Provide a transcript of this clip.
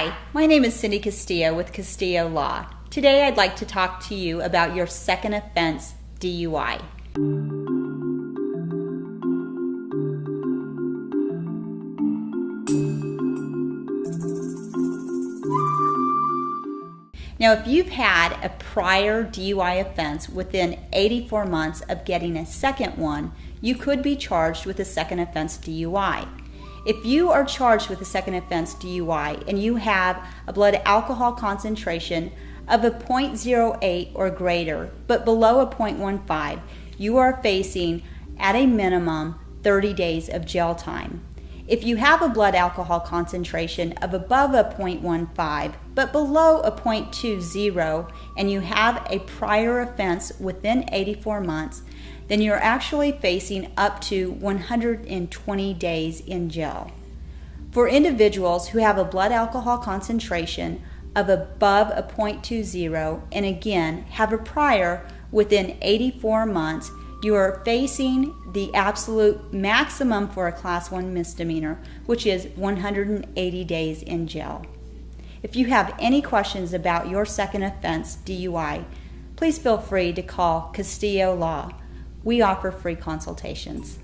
Hi, my name is Cindy Castillo with Castillo Law. Today I'd like to talk to you about your second offense DUI. Now, if you've had a prior DUI offense within 84 months of getting a second one, you could be charged with a second offense DUI. If you are charged with a second offense DUI and you have a blood alcohol concentration of a 0.08 or greater, but below a 0.15, you are facing, at a minimum, 30 days of jail time. If you have a blood alcohol concentration of above a 0.15 but below a 0.20 and you have a prior offense within 84 months, then you're actually facing up to 120 days in jail. For individuals who have a blood alcohol concentration of above a 0.20 and again have a prior within 84 months, you are facing the absolute maximum for a class 1 misdemeanor, which is 180 days in jail. If you have any questions about your second offense DUI, please feel free to call Castillo Law. We offer free consultations.